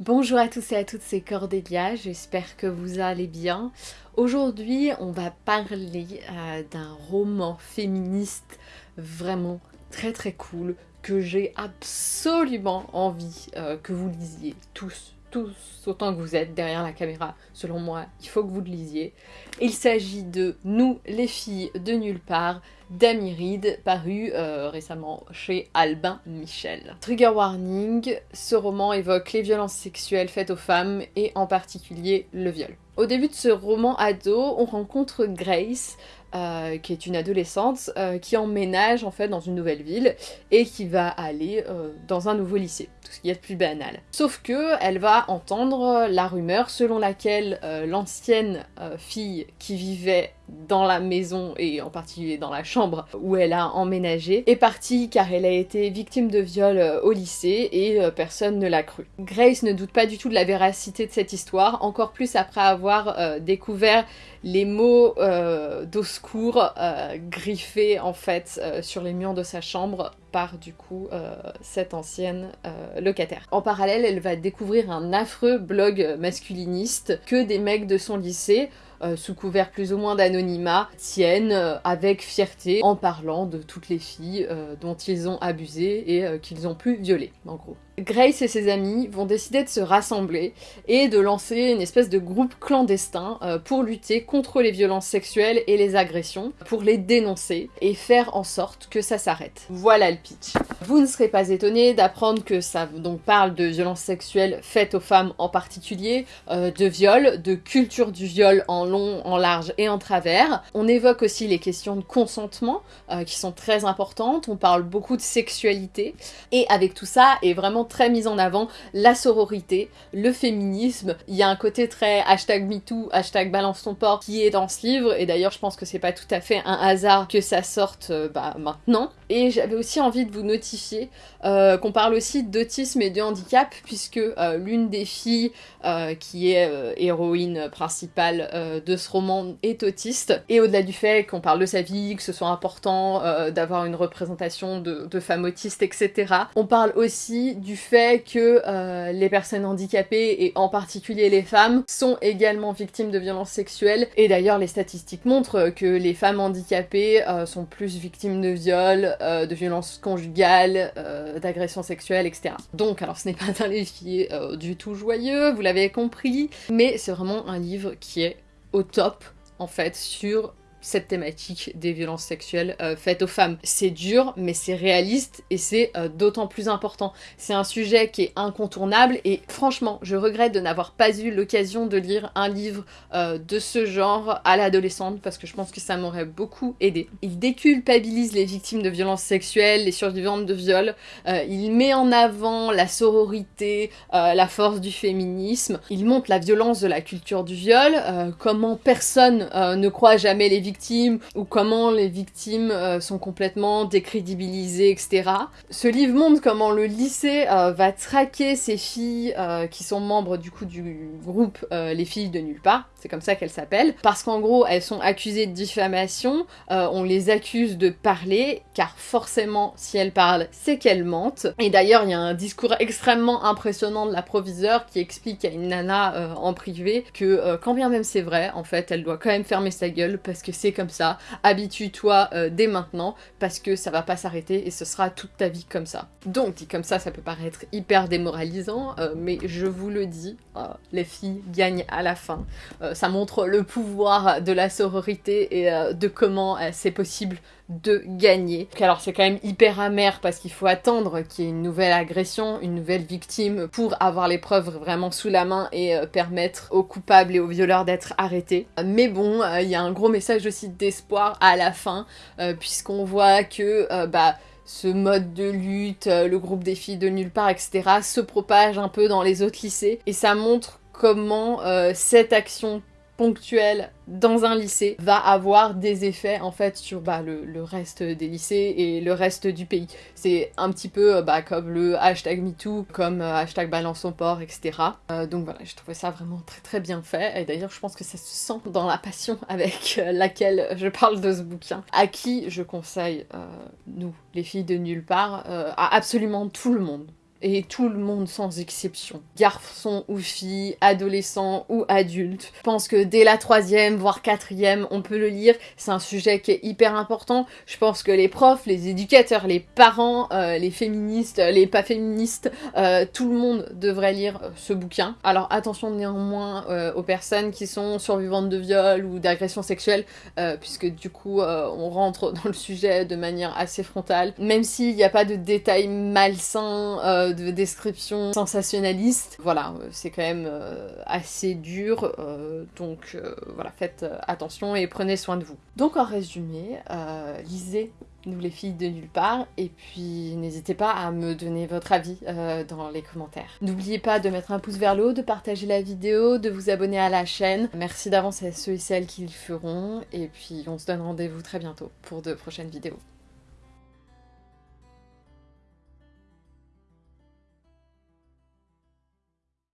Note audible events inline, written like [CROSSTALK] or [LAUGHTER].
Bonjour à tous et à toutes, c'est Cordélia, j'espère que vous allez bien. Aujourd'hui, on va parler euh, d'un roman féministe vraiment très très cool que j'ai absolument envie euh, que vous lisiez tous, tous autant que vous êtes derrière la caméra. Selon moi, il faut que vous le lisiez. Il s'agit de Nous, les filles de nulle part d'Amiride, paru euh, récemment chez Albin Michel. Trigger warning, ce roman évoque les violences sexuelles faites aux femmes et en particulier le viol. Au début de ce roman ado, on rencontre Grace, euh, qui est une adolescente, euh, qui emménage en fait dans une nouvelle ville et qui va aller dans un nouveau lycée, tout ce qui est plus banal. Sauf que elle va entendre la rumeur selon laquelle l'ancienne fille qui vivait dans la maison et en particulier dans la chambre où elle a emménagé, est partie car elle a été victime de viol euh, au lycée et euh, personne ne l'a cru. Grace ne doute pas du tout de la véracité de cette histoire, encore plus après avoir euh, découvert les mots d'au secours griffés en fait sur les murs de sa chambre par du coup cette ancienne locataire. En parallèle, elle va découvrir un affreux blog masculiniste que des mecs de son lycée euh, sous couvert plus ou moins d'anonymat, tiennent euh, avec fierté en parlant de toutes les filles euh, dont ils ont abusé et qu'ils ont pu violer, en gros. Grace et ses amis vont décider de se rassembler et de lancer une espèce de groupe clandestin pour lutter contre les violences sexuelles et les agressions, pour les dénoncer et faire en sorte que ça s'arrête. Voilà le pitch. Vous ne serez pas étonné d'apprendre que ça donc parle de violences sexuelles faites aux femmes en particulier, de viol, de culture du viol en long, en large et en travers. On évoque aussi les questions de consentement euh, qui sont très importantes, on parle beaucoup de sexualité et avec tout ça est vraiment très mise en avant la sororité, le féminisme. Il y a un côté très hashtag MeToo, hashtag balance ton port qui est dans ce livre et d'ailleurs je pense que c'est pas tout à fait un hasard que ça sorte euh, bah, maintenant. Et j'avais aussi envie de vous notifier euh, qu'on parle aussi d'autisme et de handicap puisque l'une des filles qui est héroïne principale de ce roman est autiste, et au-delà du fait qu'on parle de sa vie, que ce soit important euh, d'avoir une représentation de, femmes autistes, etc., on parle aussi du fait que euh, les personnes handicapées, et en particulier les femmes, sont également victimes de violences sexuelles, et d'ailleurs les statistiques montrent que les femmes handicapées euh, sont plus victimes de viols, de violences conjugales, d'agressions sexuelles, etc. Donc, alors ce n'est pas un défi du tout joyeux, vous l'avez compris, mais c'est vraiment un livre qui est au top en fait sur cette thématique des violences sexuelles euh, faites aux femmes. C'est dur, mais c'est réaliste et c'est euh, d'autant plus important. C'est un sujet qui est incontournable et franchement, je regrette de n'avoir pas eu l'occasion de lire un livre euh, de ce genre à l'adolescente parce que je pense que ça m'aurait beaucoup aidé. Il déculpabilise les victimes de violences sexuelles, les survivantes de viols. il met en avant la sororité, la force du féminisme. Il montre la violence de la culture du viol, comment personne ne croit jamais les victimes ou comment les victimes euh, sont complètement décrédibilisées, etc. Ce livre montre comment le lycée euh, va traquer ces filles euh, qui sont membres du coup du groupe Les filles de nulle part, c'est comme ça qu'elles s'appellent, parce qu'en gros elles sont accusées de diffamation, on les accuse de parler, car forcément si elles parlent c'est qu'elles mentent. Et d'ailleurs il y a un discours extrêmement impressionnant de la proviseure qui explique à une nana en privé que quand bien même c'est vrai, en fait elle doit quand même fermer sa gueule parce que c'est comme ça, habitue-toi euh, dès maintenant, parce que ça va pas s'arrêter et ce sera toute ta vie comme ça. Donc, dit comme ça, ça peut paraître hyper démoralisant, euh, mais je vous le dis, euh, les filles gagnent à la fin. ça montre le pouvoir de la sororité et de comment c'est possible de gagner. Alors c'est quand même hyper amer parce qu'il faut attendre qu'il y ait une nouvelle agression, une nouvelle victime pour avoir les preuves vraiment sous la main et permettre aux coupables et aux violeurs d'être arrêtés. Mais bon, il y a un gros message aussi d'espoir à la fin, euh, puisqu'on voit que euh, bah, ce mode de lutte, euh, le groupe des filles de nulle part, etc., se propage un peu dans les autres lycées, et ça montre comment cette action ponctuelle dans un lycée va avoir des effets en fait sur bah, le, reste des lycées et le reste du pays. C'est un petit peu euh, bah, comme le hashtag MeToo, comme euh, hashtag balance etc. Euh, donc voilà, je trouvais ça vraiment très très bien fait et d'ailleurs je pense que ça se sent dans la passion avec laquelle je parle de ce bouquin, à qui je conseille, nous, les filles de nulle part, à absolument tout le monde et tout le monde sans exception, garçons ou filles, adolescents ou adultes. Je pense que dès la troisième, voire quatrième, on peut le lire. C'est un sujet qui est hyper important. Je pense que les profs, les éducateurs, les parents, euh, les féministes, les pas féministes, euh, tout le monde devrait lire euh, ce bouquin. Alors attention néanmoins aux personnes qui sont survivantes de viol ou d'agression sexuelle, puisque du coup on rentre [LAUGHS] dans le sujet de manière assez frontale. Même s'il n'y a pas de détails malsains, de description sensationnaliste. Voilà, euh, c'est quand même euh, assez dur, euh, donc voilà, faites attention et prenez soin de vous. Donc en résumé, lisez nous les filles de nulle part, et puis n'hésitez pas à me donner votre avis dans les commentaires. N'oubliez pas de mettre un pouce vers le haut, de partager la vidéo, de vous abonner à la chaîne. Merci d'avance à ceux et celles qui le feront, et puis on se donne rendez-vous très bientôt pour de prochaines vidéos.